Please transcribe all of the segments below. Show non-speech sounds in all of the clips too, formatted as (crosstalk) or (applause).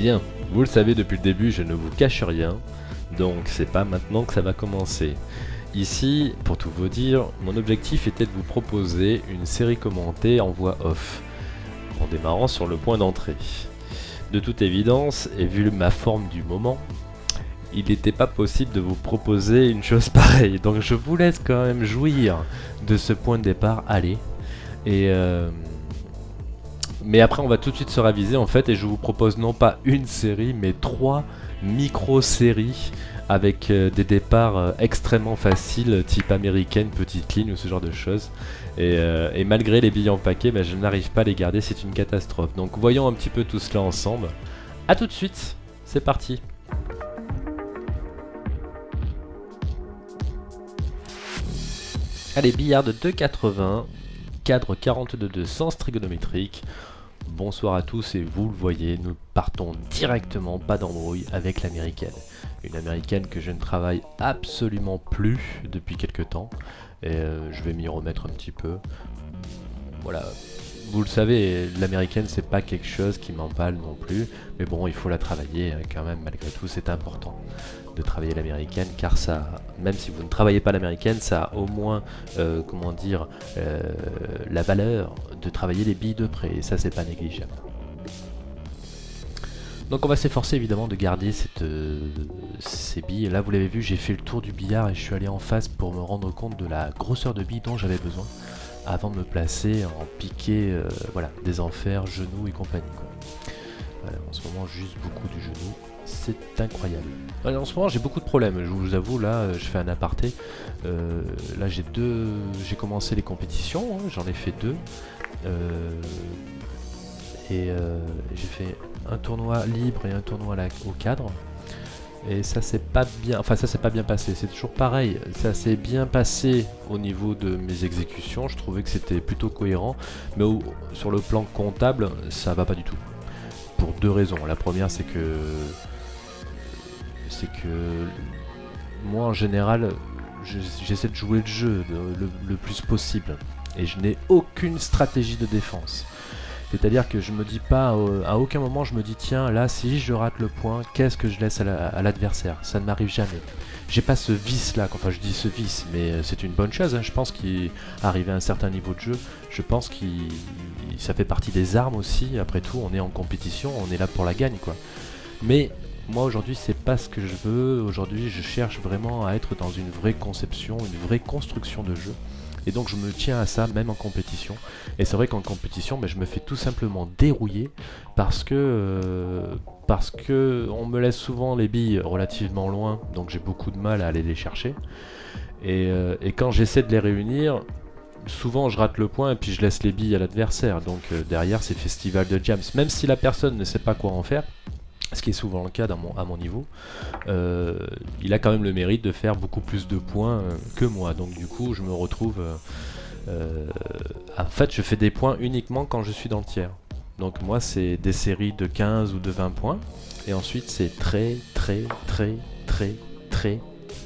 Bien, vous le savez depuis le début, je ne vous cache rien, donc c'est pas maintenant que ça va commencer. Ici, pour tout vous dire, mon objectif était de vous proposer une série commentée en voix off, en démarrant sur le point d'entrée. De toute évidence, et vu ma forme du moment, il n'était pas possible de vous proposer une chose (laughs) pareille. Donc je vous laisse quand même jouir de ce point de départ. Allez. Et euh, Mais après on va tout de suite se raviser en fait et je vous propose non pas une série mais trois micro-séries avec euh, des départs euh, extrêmement faciles type américaine, petite ligne ou ce genre de choses. Et, et malgré les billets en paquet, ben, je n'arrive pas à les garder, c'est une catastrophe. Donc voyons un petit peu tout cela ensemble. A tout de suite, c'est parti Allez, billard de 2,80, cadre 42,2 sens trigonométrique. Bonsoir à tous et vous le voyez, nous partons directement, pas d'embrouille, avec l'américaine. Une américaine que je ne travaille absolument plus depuis quelques temps. Et euh, je vais m'y remettre un petit peu. Voilà, vous le savez, l'américaine c'est pas quelque chose qui m'emballe non plus, mais bon, il faut la travailler hein, quand même, malgré tout, c'est important de travailler l'américaine, car ça, même si vous ne travaillez pas l'américaine, ça a au moins, euh, comment dire, euh, la valeur de travailler les billes de près, et ça c'est pas négligeable. Donc on va s'efforcer évidemment de garder cette, euh, ces billes. Là vous l'avez vu, j'ai fait le tour du billard et je suis allé en face pour me rendre compte de la grosseur de billes dont j'avais besoin avant de me placer en piqué voilà, des enfers, genoux et compagnie. en ce moment, juste beaucoup du genou. C'est incroyable. en ce moment, j'ai beaucoup de problèmes. Je vous avoue, là, je fais un aparté. Euh, là, j'ai deux. J'ai commencé les compétitions. Hein, j'en ai fait deux. Euh, et j'ai fait un tournoi libre et un tournoi au cadre et ça s'est pas bien enfin ça s'est pas bien passé c'est toujours pareil ça s'est bien passé au niveau de mes exécutions je trouvais que c'était plutôt cohérent mais sur le plan comptable ça va pas du tout pour deux raisons la première c'est que c'est que moi en général j'essaie de jouer le jeu le plus possible et je n'ai aucune stratégie de défense c'est-à-dire que je me dis pas, à aucun moment je me dis tiens là si je rate le point, qu'est-ce que je laisse à l'adversaire? Ça ne m'arrive jamais. J'ai pas ce vice là, enfin je dis ce vice, mais euh, c'est une bonne chose, hein. je pense qu'arriver à un certain niveau de jeu, je pense que ça fait partie des armes aussi, après tout on est en compétition, on est là pour la gagne quoi. Mais moi aujourd'hui c'est pas ce que je veux, aujourd'hui je cherche vraiment à être dans une vraie conception, une vraie construction de jeu. Et donc je me tiens à ça même en compétition. Et c'est vrai qu'en compétition, ben, je me fais tout simplement dérouiller parce que, euh, parce que on me laisse souvent les billes relativement loin, donc j'ai beaucoup de mal à aller les chercher. Et, euh, quand j'essaie de les réunir, souvent je rate le point et puis je laisse les billes à l'adversaire. Donc euh, derrière c'est festival de jams. Même si la personne ne sait pas quoi en faire, ce qui est souvent le cas à mon niveau, euh, il a quand même le mérite de faire beaucoup plus de points euh, que moi. Donc du coup, je me retrouve... Euh, en fait, je fais des points uniquement quand je suis dans le tiers. Donc moi, c'est des séries de 15 ou de 20 points. Et ensuite, c'est très, très, très, très, très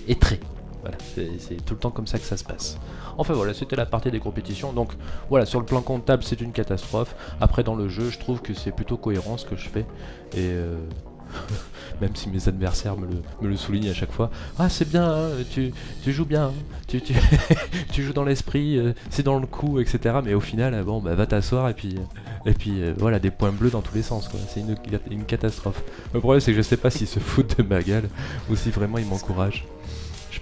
et très. Voilà, c'est tout le temps comme ça que ça se passe. Enfin voilà, c'était la partie des compétitions. Donc voilà, sur le plan comptable, c'est une catastrophe. Après, dans le jeu, je trouve que c'est plutôt cohérent ce que je fais. Et... Euh, (laughs) même si mes adversaires me le, soulignent à chaque fois. Ah c'est bien, hein, tu, joues bien, hein. (laughs) tu, joues dans l'esprit, euh, c'est dans le coup, etc. Mais au final, bon, bah, va t'asseoir et puis, et puis euh, voilà, des points bleus dans tous les sens. C'est une, catastrophe. Le problème c'est que je sais pas s'ils se foutent de ma gueule ou si vraiment ils m'encouragent.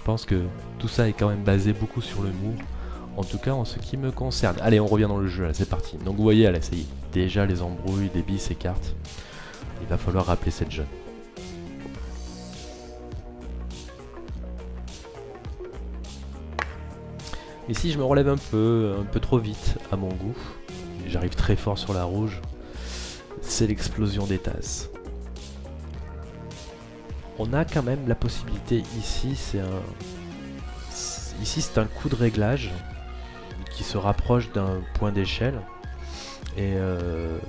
Je pense que tout ça est quand même basé beaucoup sur l'humour. En tout cas en ce qui me concerne. Allez, on revient dans le jeu, c'est parti. Donc vous voyez, ça y est, déjà les embrouilles, les billes s'écartent. Il va falloir rappeler cette jeune. Ici, je me relève un peu, un peu trop vite à mon goût. J'arrive très fort sur la rouge. C'est l'explosion des tasses on a quand même la possibilité ici, c'est un... Ici c'est un coup de réglage qui se rapproche d'un point d'échelle. Euh,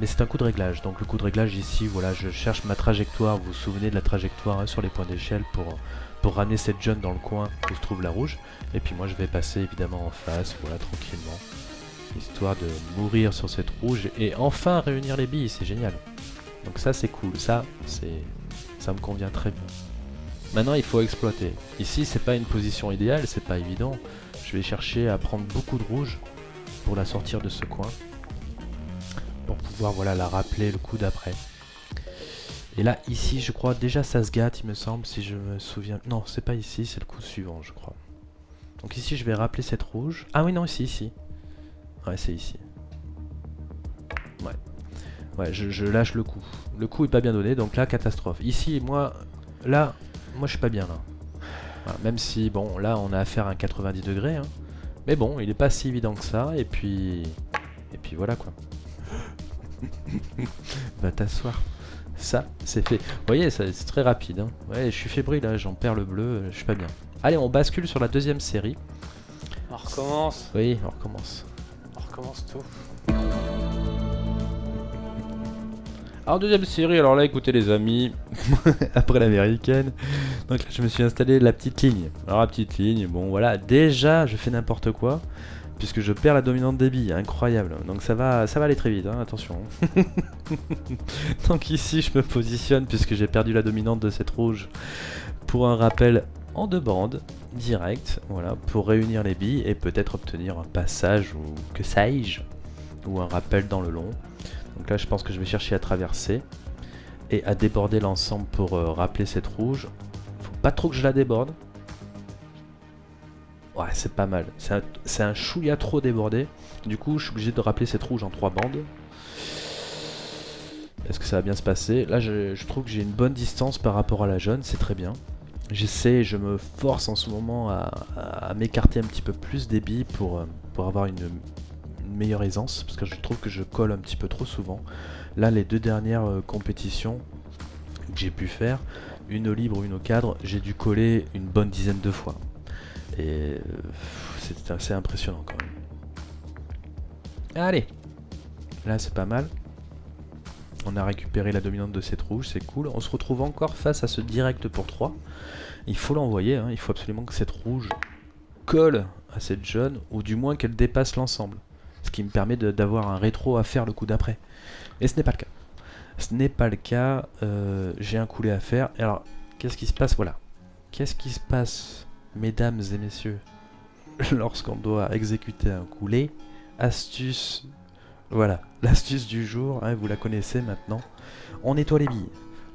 Mais c'est un coup de réglage, donc le coup de réglage ici, voilà, je cherche ma trajectoire, vous vous souvenez de la trajectoire hein, sur les points d'échelle pour, pour ramener cette jeune dans le coin où se trouve la rouge. Et puis moi je vais passer évidemment en face, voilà, tranquillement, histoire de mourir sur cette rouge et enfin réunir les billes, c'est génial. Donc ça c'est cool, ça c'est ça me convient très bien. Maintenant il faut exploiter. Ici c'est pas une position idéale, c'est pas évident. Je vais chercher à prendre beaucoup de rouge pour la sortir de ce coin. Pour pouvoir voilà la rappeler le coup d'après. Et là ici je crois déjà ça se gâte il me semble si je me souviens. Non c'est pas ici, c'est le coup suivant je crois. Donc ici je vais rappeler cette rouge. Ah oui non ici, ici. Ouais c'est ici. Ouais. Ouais, je, lâche le coup. Le coup est pas bien donné, donc là, catastrophe. Ici, moi, là, moi je suis pas bien là. même si, bon, là on a affaire à un 90 degrés. Hein. Mais bon, il est pas si évident que ça, et puis... Et puis voilà quoi. (coughs) Va t'asseoir. Ça, c'est fait. Vous voyez, c'est très rapide. Hein. Ouais, je suis fébrile, là, j'en perds le bleu, je suis pas bien. Allez, on bascule sur la deuxième série. On recommence. Oui, on recommence. On recommence tout. Alors deuxième série, alors là écoutez les amis, (laughs) après l'américaine, donc là je me suis installé la petite ligne. Alors la petite ligne, bon voilà, déjà je fais n'importe quoi, puisque je perds la dominante des billes, incroyable. Donc ça va, ça va aller très vite, hein, attention. (laughs) donc ici je me positionne, puisque j'ai perdu la dominante de cette rouge, pour un rappel en deux bandes, direct, voilà, pour réunir les billes et peut-être obtenir un passage ou que sais-je, ou un rappel dans le long. Donc là je pense que je vais chercher à traverser et à déborder l'ensemble pour euh, rappeler cette rouge. Faut pas trop que je la déborde. Ouais c'est pas mal. C'est un, chouïa trop débordé. Du coup je suis obligé de rappeler cette rouge en trois bandes. Est-ce que ça va bien se passer? Là je, trouve que j'ai une bonne distance par rapport à la jaune, c'est très bien. J'essaie, je me force en ce moment à, m'écarter un petit peu plus des billes pour, euh, pour avoir une, meilleure aisance, parce que je trouve que je colle un petit peu trop souvent. Là, les deux dernières euh, compétitions que j'ai pu faire, une au libre une au cadre, j'ai dû coller une bonne dizaine de fois. Et euh, c'est assez impressionnant quand même. Allez Là, c'est pas mal. On a récupéré la dominante de cette rouge, c'est cool. On se retrouve encore face à ce direct pour 3. Il faut l'envoyer, hein. il faut absolument que cette rouge colle à cette jaune, ou du moins qu'elle dépasse l'ensemble ce qui me permet d'avoir un rétro à faire le coup d'après. Et ce n'est pas le cas. Ce n'est pas le cas, euh, j'ai un coulé à faire. alors, qu'est-ce qui se passe? Voilà. Qu'est-ce qui se passe, mesdames et messieurs, (laughs) lorsqu'on doit exécuter un coulé? Astuce, voilà, l'astuce du jour, hein, vous la connaissez maintenant. On nettoie les billes.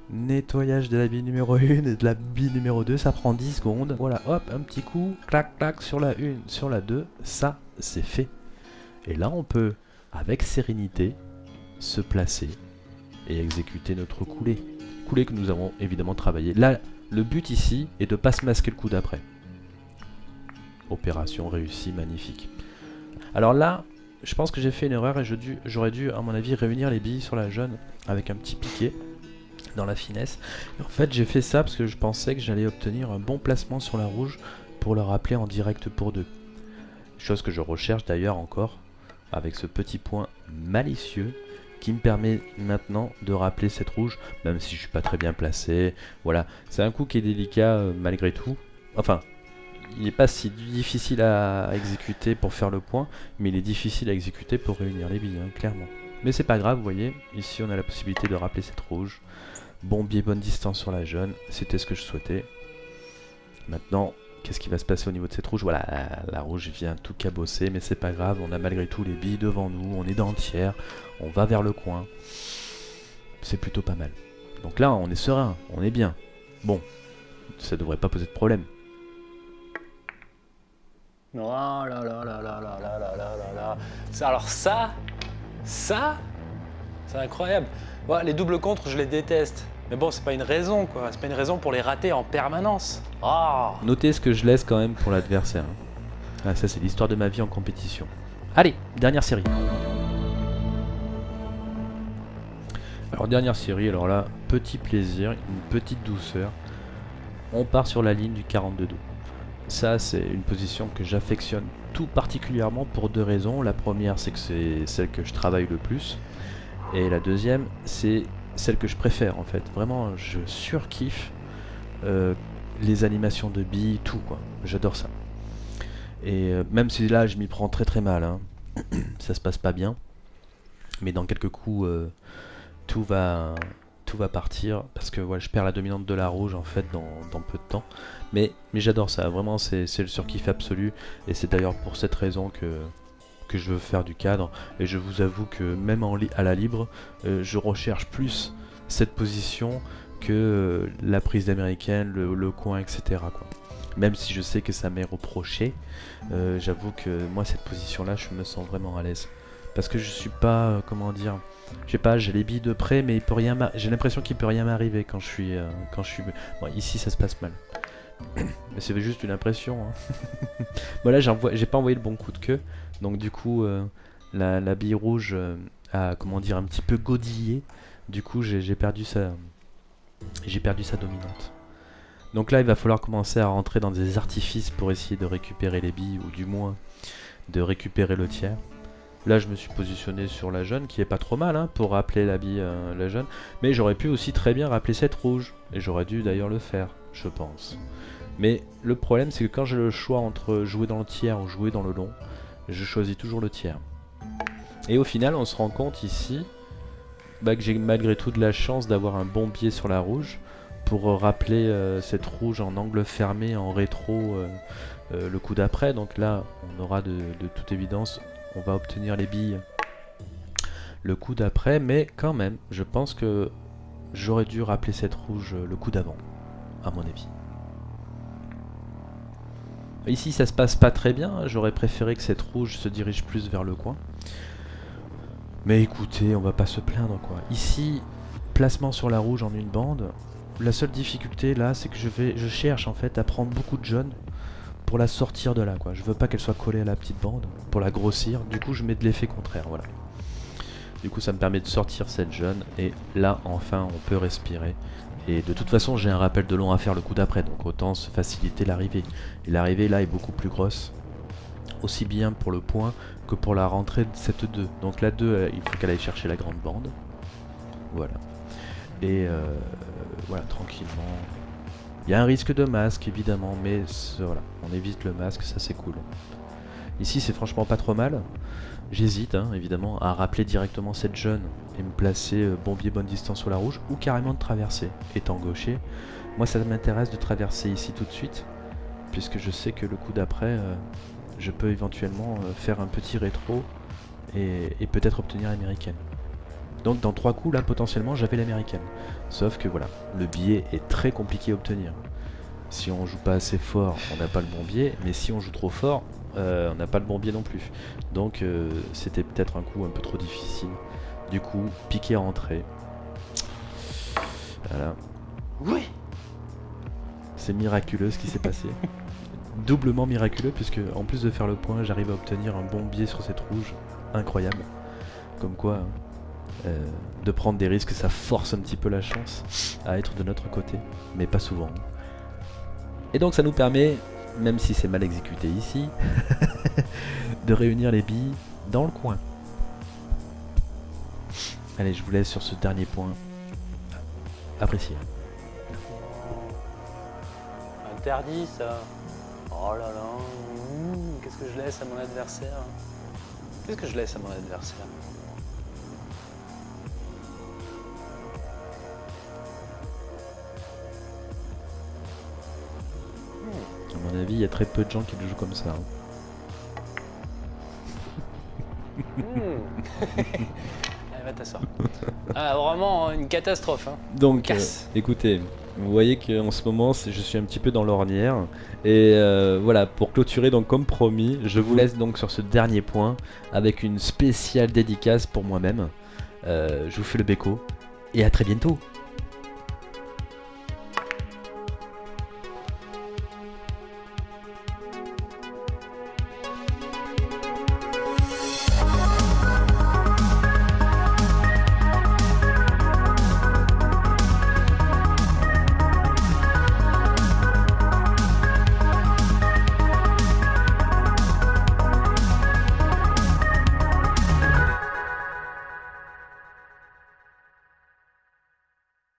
Nettoyage de la bille numéro 1 et de la bille numéro 2, ça prend 10 secondes. Voilà, hop, un petit coup, clac, clac, sur la 1, sur la 2, ça, c'est fait. Et là, on peut, avec sérénité, se placer et exécuter notre coulée. Coulée que nous avons évidemment travaillé. Là, le but ici est de ne pas se masquer le coup d'après. Opération réussie, magnifique. Alors là, je pense que j'ai fait une erreur et j'aurais dû, à mon avis, réunir les billes sur la jaune avec un petit piqué dans la finesse. en fait, j'ai fait ça parce que je pensais que j'allais obtenir un bon placement sur la rouge pour le rappeler en direct pour deux. Chose que je recherche d'ailleurs encore avec ce petit point malicieux qui me permet maintenant de rappeler cette rouge, même si je suis pas très bien placé. Voilà, c'est un coup qui est délicat euh, malgré tout. Enfin, il n'est pas si difficile à exécuter pour faire le point, mais il est difficile à exécuter pour réunir les billes, hein, clairement. Mais c'est pas grave, vous voyez, ici on a la possibilité de rappeler cette rouge. Bon biais, bonne distance sur la jaune, c'était ce que je souhaitais. Maintenant, Qu'est-ce qui va se passer au niveau de cette rouge Voilà, la, rouge vient tout cabosser, mais c'est pas grave, on a malgré tout les billes devant nous, on est dentière, on va vers le coin. C'est plutôt pas mal. Donc là, on est serein, on est bien. Bon, ça devrait pas poser de problème. Oh là là là là là là là là là là. Alors ça, ça, c'est incroyable. les doubles contres, je les déteste. Mais bon, c'est pas une raison, quoi. C'est pas une raison pour les rater en permanence. Ah Notez ce que je laisse quand même pour l'adversaire. Ah, ça, c'est l'histoire de ma vie en compétition. Allez, dernière série. Alors, dernière série, alors là, petit plaisir, une petite douceur. On part sur la ligne du 42 dos. Ça, c'est une position que j'affectionne tout particulièrement pour deux raisons. La première, c'est que c'est celle que je travaille le plus. Et la deuxième, c'est celle que je préfère en fait. Vraiment, je surkiffe euh, les animations de billes, tout quoi. J'adore ça. Et euh, même si là je m'y prends très très mal, hein. (clears throat) ça se passe pas bien. Mais dans quelques coups, euh, tout va, tout va partir parce que voilà, je perds la dominante de la rouge en fait dans, peu de temps. Mais, mais j'adore ça, vraiment c'est c'est le surkiff absolu et c'est d'ailleurs pour cette raison que, que je veux faire du cadre et je vous avoue que même en à la libre, euh, je recherche plus cette position que euh, la prise d'américaine, le, coin, etc. Quoi. Même si je sais que ça m'est reproché, euh, j'avoue que moi cette position là je me sens vraiment à l'aise. Parce que je suis pas, comment dire, je sais pas, j'ai les billes de près, mais il peut rien j'ai l'impression qu'il peut rien m'arriver quand je suis, quand je suis. Ici ça se passe mal. (coughs) mais c'est juste une impression. Hein. (laughs) bon là j'ai pas envoyé le bon coup de queue, donc du coup euh, la, bille rouge euh, a, comment dire, un petit peu godillé. Du coup j'ai j'ai perdu sa, j'ai perdu sa dominante. Donc là il va falloir commencer à rentrer dans des artifices pour essayer de récupérer les billes, ou du moins de récupérer le tiers. Là, je me suis positionné sur la jaune, qui est pas trop mal hein, pour rappeler la bille euh, la jaune. Mais j'aurais pu aussi très bien rappeler cette rouge. Et j'aurais dû d'ailleurs le faire, je pense. Mais le problème, c'est que quand j'ai le choix entre jouer dans le tiers ou jouer dans le long, je choisis toujours le tiers. Et au final, on se rend compte ici bah, que j'ai malgré tout de la chance d'avoir un bon biais sur la rouge pour euh, rappeler euh, cette rouge en angle fermé, en rétro, euh, le coup d'après. Donc là, on aura de, toute évidence, on va obtenir les billes le coup d'après, mais quand même, je pense que j'aurais dû rappeler cette rouge le coup d'avant, à mon avis. Ici, ça se passe pas très bien, j'aurais préféré que cette rouge se dirige plus vers le coin. Mais écoutez, on va pas se plaindre quoi. Ici, placement sur la rouge en une bande. La seule difficulté là, c'est que je cherche en fait à prendre beaucoup de jaune pour la sortir de là quoi. Je veux pas qu'elle soit collée à la petite bande pour la grossir. Du coup, je mets de l'effet contraire, voilà. Du coup, ça me permet de sortir cette jaune et là, enfin, on peut respirer. Et de toute façon, j'ai un rappel de long à faire le coup d'après, donc autant se faciliter l'arrivée. Et l'arrivée là est beaucoup plus grosse, aussi bien pour le point que pour la rentrée de cette 2. Donc la 2, euh, il faut qu'elle aille chercher la grande bande. Voilà. Et euh, voilà, tranquillement. Il y a un risque de masque évidemment, mais voilà, on évite le masque, ça c'est cool. Ici c'est franchement pas trop mal. J'hésite hein, évidemment à rappeler directement cette jeune et me placer euh, bon biais bonne distance sur la rouge ou carrément de traverser. Étant gaucher, moi ça m'intéresse de traverser ici tout de suite puisque je sais que le coup d'après euh, je peux éventuellement euh, faire un petit rétro et, peut-être obtenir l'américaine. Donc dans trois coups là potentiellement j'avais l'américaine. Sauf que voilà, le biais est très compliqué à obtenir. Si on joue pas assez fort, on n'a pas le bon biais, mais si on joue trop fort, on n'a pas le bon biais non plus. Donc euh, c'était peut-être un coup un peu trop difficile. Du coup, piqué à entrée. Voilà. Oui C'est miraculeux ce qui s'est passé. (laughs) Doublement miraculeux puisque en plus de faire le point, j'arrive à obtenir un bon biais sur cette rouge. Incroyable. Comme quoi, hein, euh, de prendre des risques, ça force un petit peu la chance à être de notre côté, mais pas souvent. Et donc ça nous permet, même si c'est mal exécuté ici, (laughs) de réunir les billes dans le coin. Allez, je vous laisse sur ce dernier point. Apprécier. Interdit ça. Oh là là. mmh, Qu'est-ce que je laisse à mon adversaire? Qu'est-ce que je laisse à mon adversaire? Avis, il y a très peu de gens qui le jouent comme ça. hein. (laughs) Mmh. Va t'asseoir. Ah, vraiment une catastrophe. Hein. Donc, euh, écoutez, vous voyez qu'en ce moment, je suis un petit peu dans l'ornière. Et euh, voilà, pour clôturer, donc comme promis, je vous laisse donc sur ce dernier point avec une spéciale dédicace pour moi-même. Euh, je vous fais le béco et à très bientôt.